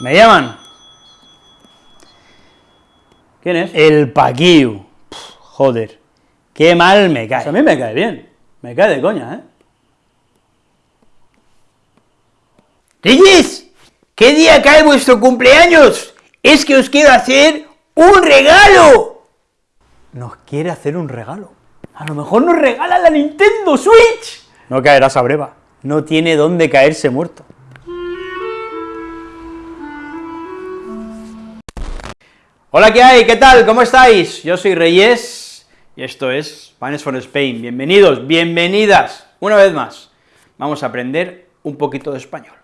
¿Me llaman? ¿Quién es? El Paquiu. Pff, joder, qué mal me cae. A mí me cae bien, me cae de coña, ¿eh? ¡Reyes! ¿Qué día cae vuestro cumpleaños? Es que os quiero hacer un regalo. Nos quiere hacer un regalo. A lo mejor nos regala la Nintendo Switch. No caerás a breva, no tiene dónde caerse muerto. Hola, ¿qué hay? ¿Qué tal? ¿Cómo estáis? Yo soy Reyes, y esto es Spanish for Spain. Bienvenidos, bienvenidas, una vez más. Vamos a aprender un poquito de español.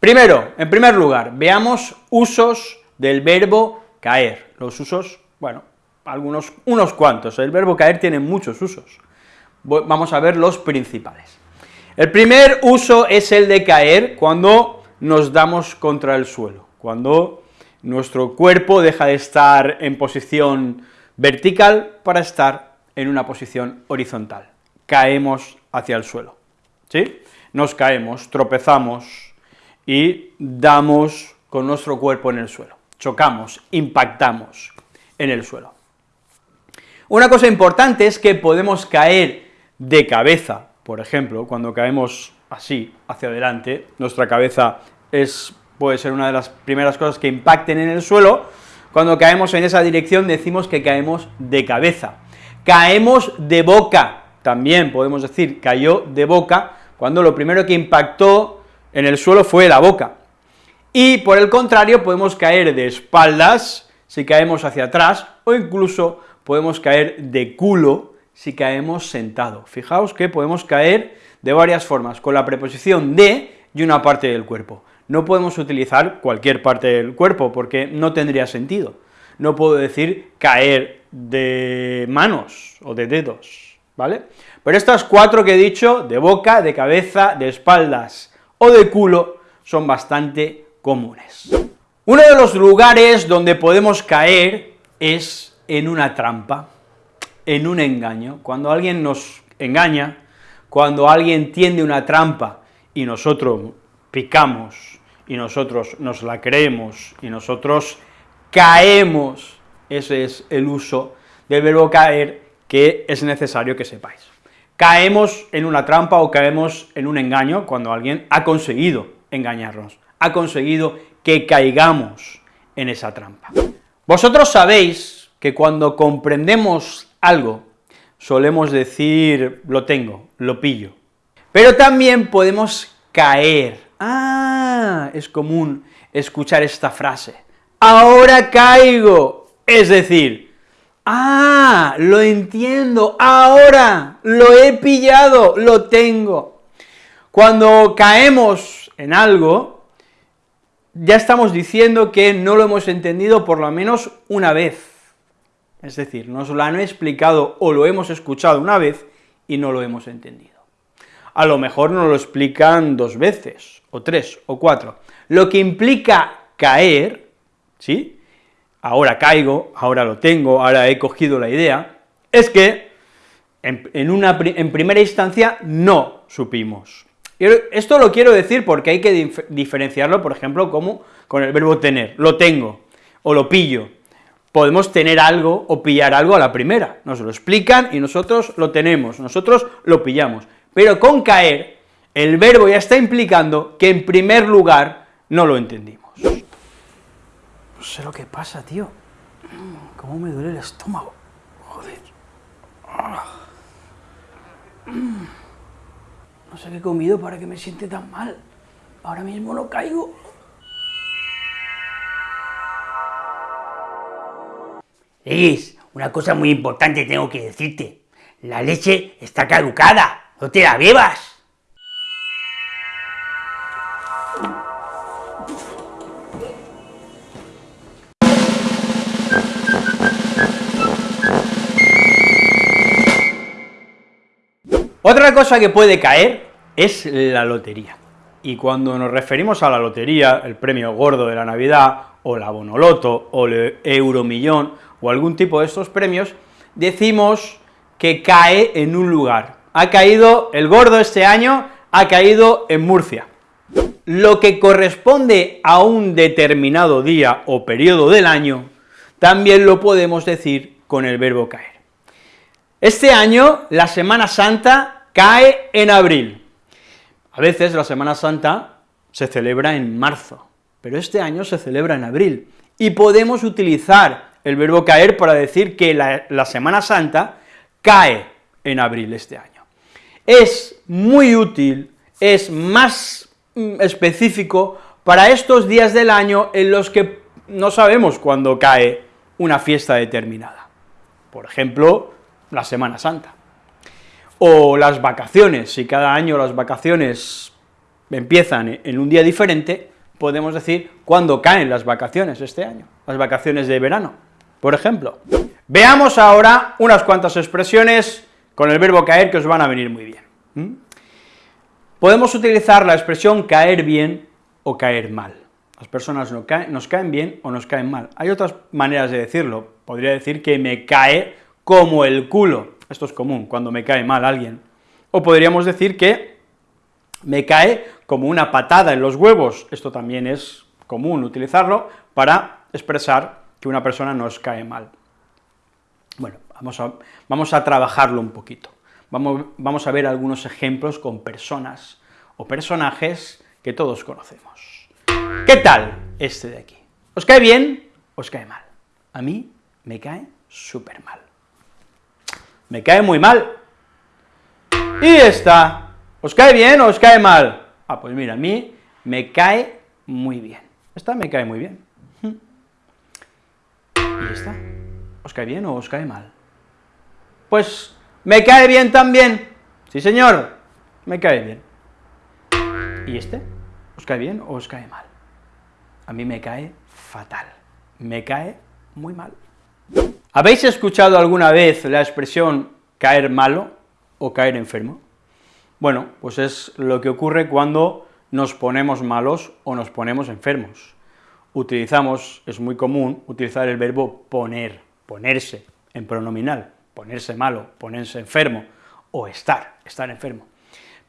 Primero, en primer lugar, veamos usos del verbo caer. Los usos, bueno, algunos, unos cuantos. El verbo caer tiene muchos usos. Vamos a ver los principales. El primer uso es el de caer cuando nos damos contra el suelo, cuando nuestro cuerpo deja de estar en posición vertical para estar en una posición horizontal. Caemos hacia el suelo, ¿sí? Nos caemos, tropezamos y damos con nuestro cuerpo en el suelo, chocamos, impactamos en el suelo. Una cosa importante es que podemos caer de cabeza, por ejemplo, cuando caemos así, hacia adelante, nuestra cabeza es puede ser una de las primeras cosas que impacten en el suelo, cuando caemos en esa dirección decimos que caemos de cabeza. Caemos de boca, también podemos decir cayó de boca, cuando lo primero que impactó en el suelo fue la boca. Y por el contrario, podemos caer de espaldas, si caemos hacia atrás, o incluso podemos caer de culo, si caemos sentado. Fijaos que podemos caer de varias formas, con la preposición de y una parte del cuerpo no podemos utilizar cualquier parte del cuerpo, porque no tendría sentido. No puedo decir caer de manos o de dedos, ¿vale? Pero estas cuatro que he dicho, de boca, de cabeza, de espaldas o de culo, son bastante comunes. Uno de los lugares donde podemos caer es en una trampa, en un engaño. Cuando alguien nos engaña, cuando alguien tiende una trampa y nosotros picamos y nosotros nos la creemos y nosotros caemos, ese es el uso del verbo caer que es necesario que sepáis. Caemos en una trampa o caemos en un engaño cuando alguien ha conseguido engañarnos, ha conseguido que caigamos en esa trampa. Vosotros sabéis que cuando comprendemos algo, solemos decir, lo tengo, lo pillo, pero también podemos caer Ah, es común escuchar esta frase, ahora caigo, es decir, ah, lo entiendo, ahora lo he pillado, lo tengo. Cuando caemos en algo, ya estamos diciendo que no lo hemos entendido por lo menos una vez, es decir, nos lo han explicado o lo hemos escuchado una vez y no lo hemos entendido a lo mejor nos lo explican dos veces, o tres, o cuatro. Lo que implica caer, ¿sí?, ahora caigo, ahora lo tengo, ahora he cogido la idea, es que en, primera instancia no supimos. Y esto lo quiero decir porque hay que diferenciarlo, por ejemplo, como con el verbo tener, lo tengo, o lo pillo, podemos tener algo o pillar algo a la primera, nos lo explican y nosotros lo tenemos, nosotros lo pillamos, pero con caer, el verbo ya está implicando que en primer lugar no lo entendimos. No sé lo que pasa, tío. ¿Cómo me duele el estómago? Joder. No sé qué he comido para que me siente tan mal. Ahora mismo no caigo. Es una cosa muy importante tengo que decirte. La leche está caducada. ¡No te la bebas! Otra cosa que puede caer es la lotería. Y cuando nos referimos a la lotería, el premio gordo de la Navidad, o la Bonoloto, o el Euromillón, o algún tipo de estos premios, decimos que cae en un lugar, ha caído, el gordo este año ha caído en Murcia, Lo que corresponde a un determinado día o periodo del año, también lo podemos decir con el verbo caer. Este año, la Semana Santa cae en abril. A veces la Semana Santa se celebra en marzo, pero este año se celebra en abril, y podemos utilizar el verbo caer para decir que la, la Semana Santa cae en abril este año. Es muy útil, es más mm, específico para estos días del año en los que no sabemos cuándo cae una fiesta determinada. Por ejemplo, la Semana Santa. O las vacaciones, si cada año las vacaciones empiezan en un día diferente, podemos decir cuándo caen las vacaciones este año, las vacaciones de verano, por ejemplo. Veamos ahora unas cuantas expresiones con el verbo caer que os van a venir muy bien. Podemos utilizar la expresión caer bien o caer mal. Las personas nos caen, nos caen bien o nos caen mal. Hay otras maneras de decirlo. Podría decir que me cae como el culo. Esto es común, cuando me cae mal alguien. O podríamos decir que me cae como una patada en los huevos. Esto también es común utilizarlo para expresar que una persona nos cae mal. Bueno, vamos a, vamos a trabajarlo un poquito. Vamos, vamos a ver algunos ejemplos con personas o personajes que todos conocemos. ¿Qué tal este de aquí? ¿Os cae bien os cae mal? A mí me cae súper mal. Me cae muy mal. ¿Y esta? ¿Os cae bien o os cae mal? Ah, pues mira, a mí me cae muy bien. Esta me cae muy bien. ¿Y esta? ¿Os cae bien o os cae mal? Pues me cae bien también. Sí, señor, me cae bien. ¿Y este? ¿Os cae bien o os cae mal? a mí me cae fatal, me cae muy mal. ¿Habéis escuchado alguna vez la expresión caer malo o caer enfermo? Bueno, pues es lo que ocurre cuando nos ponemos malos o nos ponemos enfermos. Utilizamos, es muy común, utilizar el verbo poner, ponerse, en pronominal, ponerse malo, ponerse enfermo, o estar, estar enfermo.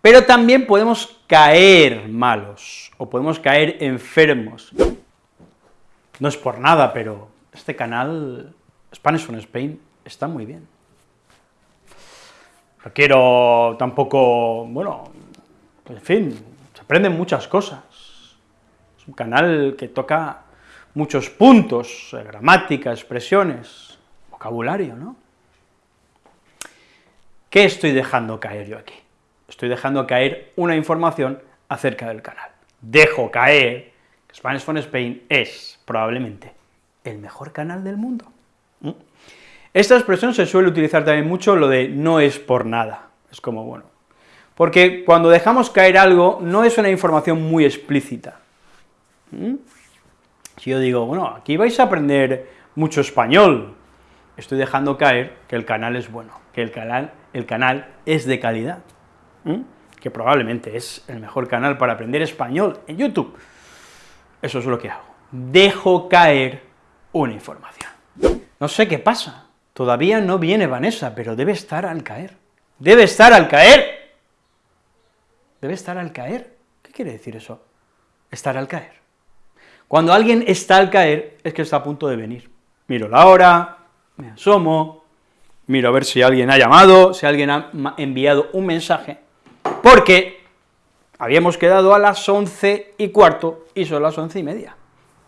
Pero también podemos caer malos, o podemos caer enfermos. No es por nada, pero este canal, Spanish from Spain, está muy bien. No quiero tampoco, bueno, en fin, se aprenden muchas cosas. Es un canal que toca muchos puntos, eh, gramática, expresiones, vocabulario, ¿no? ¿Qué estoy dejando caer yo aquí? estoy dejando caer una información acerca del canal. Dejo caer que Spanish from Spain es, probablemente, el mejor canal del mundo. ¿Mm? Esta expresión se suele utilizar también mucho lo de no es por nada, es como, bueno, porque cuando dejamos caer algo, no es una información muy explícita. ¿Mm? Si yo digo, bueno, aquí vais a aprender mucho español, estoy dejando caer que el canal es bueno, que el canal, el canal es de calidad que probablemente es el mejor canal para aprender español en YouTube. Eso es lo que hago. Dejo caer una información. No sé qué pasa, todavía no viene Vanessa, pero debe estar al caer. ¡Debe estar al caer! Debe estar al caer. ¿Qué quiere decir eso? Estar al caer. Cuando alguien está al caer, es que está a punto de venir. Miro la hora, me asomo, miro a ver si alguien ha llamado, si alguien ha enviado un mensaje, porque habíamos quedado a las once y cuarto y son las once y media.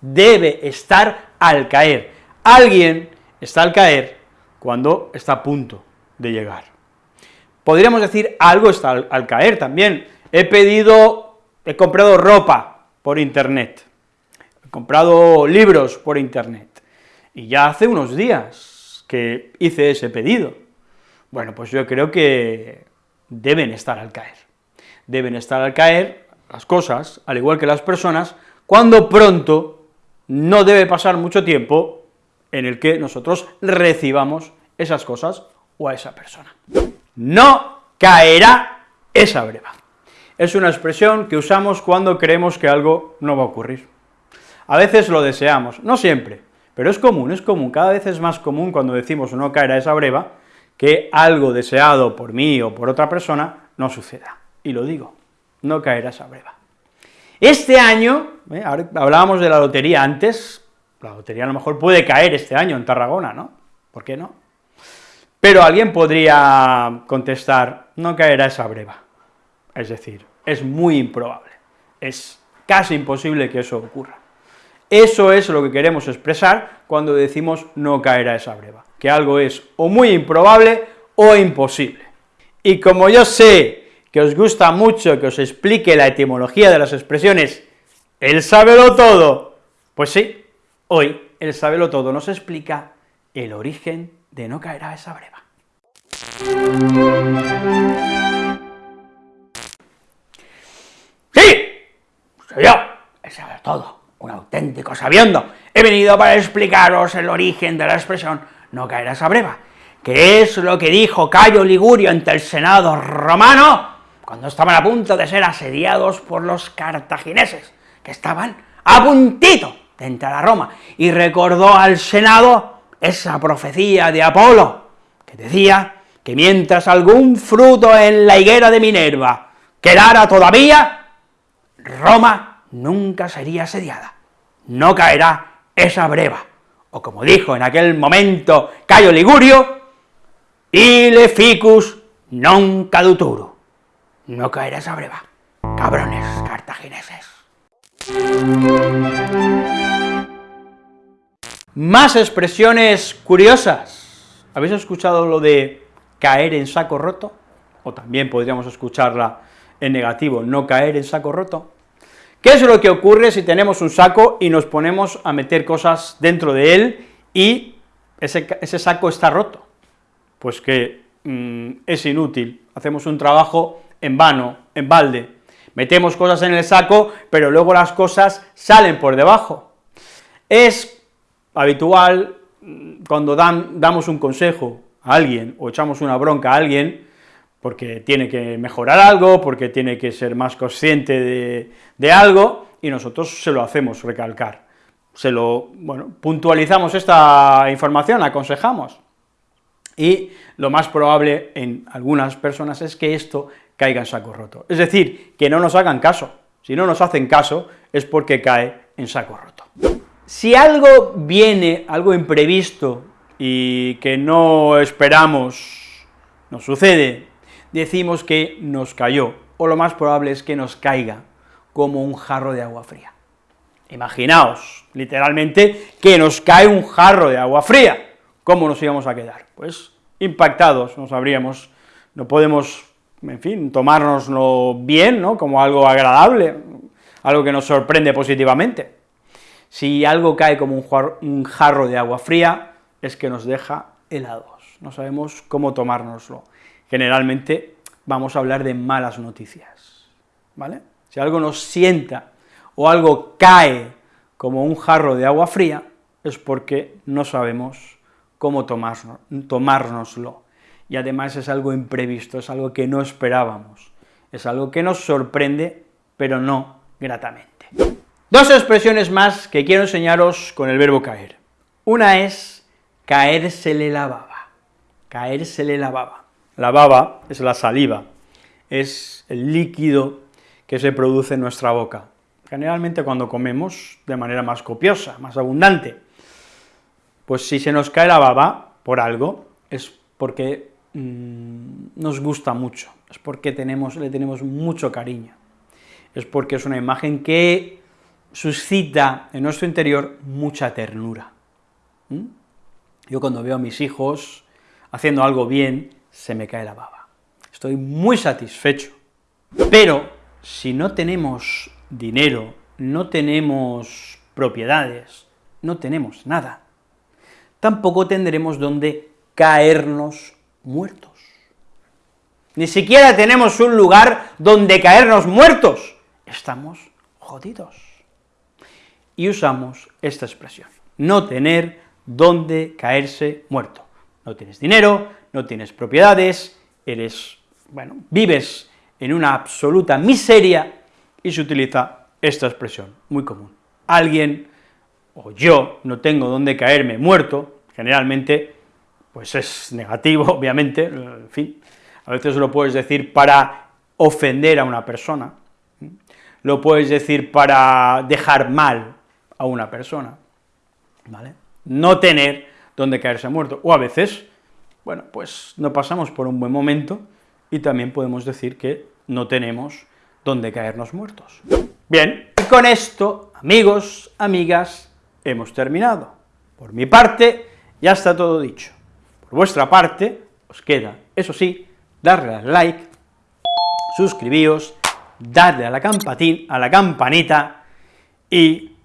Debe estar al caer. Alguien está al caer cuando está a punto de llegar. Podríamos decir algo está al, al caer también. He pedido, he comprado ropa por internet, he comprado libros por internet, y ya hace unos días que hice ese pedido. Bueno, pues yo creo que deben estar al caer. Deben estar al caer las cosas, al igual que las personas, cuando pronto no debe pasar mucho tiempo en el que nosotros recibamos esas cosas o a esa persona. No caerá esa breva. Es una expresión que usamos cuando creemos que algo no va a ocurrir. A veces lo deseamos, no siempre, pero es común, es común, cada vez es más común cuando decimos no caerá esa breva, que algo deseado por mí o por otra persona no suceda. Y lo digo, no caerá esa breva. Este año, ¿eh? Hablábamos de la lotería antes, la lotería a lo mejor puede caer este año en Tarragona, ¿no? ¿Por qué no? Pero alguien podría contestar, no caerá esa breva. Es decir, es muy improbable, es casi imposible que eso ocurra. Eso es lo que queremos expresar cuando decimos no caerá esa breva, que algo es o muy improbable o imposible. Y como yo sé que os gusta mucho que os explique la etimología de las expresiones él sábelo todo, pues sí, hoy el sábelo todo nos explica el origen de no caerá esa breva. ¡Sí! Soy yo, el sabe todo, un auténtico sabiendo. He venido para explicaros el origen de la expresión no caerá esa breva, que es lo que dijo Cayo Ligurio ante el Senado romano cuando estaban a punto de ser asediados por los cartagineses, que estaban a puntito de entrar a Roma, y recordó al Senado esa profecía de Apolo, que decía que mientras algún fruto en la higuera de Minerva quedara todavía, Roma nunca sería asediada, no caerá esa breva, o como dijo en aquel momento Cayo Ligurio, ile ficus non caduturu, no caerá esa breva, cabrones cartagineses. Más expresiones curiosas. ¿Habéis escuchado lo de caer en saco roto? O también podríamos escucharla en negativo, no caer en saco roto. ¿Qué es lo que ocurre si tenemos un saco y nos ponemos a meter cosas dentro de él y ese, saco está roto? Pues que mm, es inútil, hacemos un trabajo en vano, en balde, metemos cosas en el saco, pero luego las cosas salen por debajo. Es habitual mm, cuando damos un consejo a alguien o echamos una bronca a alguien, porque tiene que mejorar algo, porque tiene que ser más consciente de, algo, y nosotros se lo hacemos recalcar. Se lo, bueno, puntualizamos esta información, aconsejamos, y lo más probable en algunas personas es que esto caiga en saco roto. Es decir, que no nos hagan caso. Si no nos hacen caso, es porque cae en saco roto. Si algo viene, algo imprevisto, y que no esperamos, nos sucede, decimos que nos cayó, o lo más probable es que nos caiga, como un jarro de agua fría. Imaginaos, literalmente, que nos cae un jarro de agua fría, ¿cómo nos íbamos a quedar? Pues impactados, no sabríamos, no podemos, en fin, tomárnoslo bien, ¿no?, como algo agradable, algo que nos sorprende positivamente. Si algo cae como un jarro, de agua fría, es que nos deja helados, no sabemos cómo tomárnoslo. Generalmente vamos a hablar de malas noticias, ¿vale? Si algo nos sienta o algo cae como un jarro de agua fría, es porque no sabemos cómo tomárnoslo. Y además es algo imprevisto, es algo que no esperábamos, es algo que nos sorprende, pero no gratamente. Dos expresiones más que quiero enseñaros con el verbo caer. Una es caérsele la baba, caérsele la baba. La baba es la saliva, es el líquido que se produce en nuestra boca, generalmente cuando comemos de manera más copiosa, más abundante. Pues si se nos cae la baba por algo, es porque mm, nos gusta mucho, es porque le tenemos mucho cariño, es porque es una imagen que suscita en nuestro interior mucha ternura. Yo cuando veo a mis hijos haciendo algo bien, se me cae la baba. Estoy muy satisfecho. Pero si no tenemos dinero, no tenemos propiedades, no tenemos nada, tampoco tendremos donde caernos muertos. Ni siquiera tenemos un lugar donde caernos muertos. Estamos jodidos. Y usamos esta expresión, no tener donde caerse muerto. No tienes dinero, no tienes propiedades, eres, bueno, vives en una absoluta miseria, y se utiliza esta expresión, muy común. Alguien o yo no tengo dónde caerme muerto, generalmente, pues es negativo, obviamente, en fin, a veces lo puedes decir para ofender a una persona, lo puedes decir para dejar mal a una persona, ¿vale? No tener donde caerse muerto, o a veces, bueno, pues no pasamos por un buen momento y también podemos decir que no tenemos donde caernos muertos. Bien, y con esto, amigos, amigas, hemos terminado. Por mi parte, ya está todo dicho. Por vuestra parte, os queda, eso sí, darle al like, suscribíos, darle a la, campatín, a la campanita y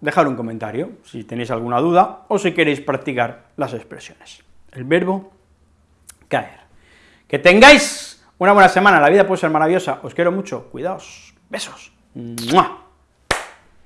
dejar un comentario si tenéis alguna duda o si queréis practicar las expresiones. El verbo caer. Que tengáis una buena semana, la vida puede ser maravillosa, os quiero mucho, cuidaos, besos. ¡Mua!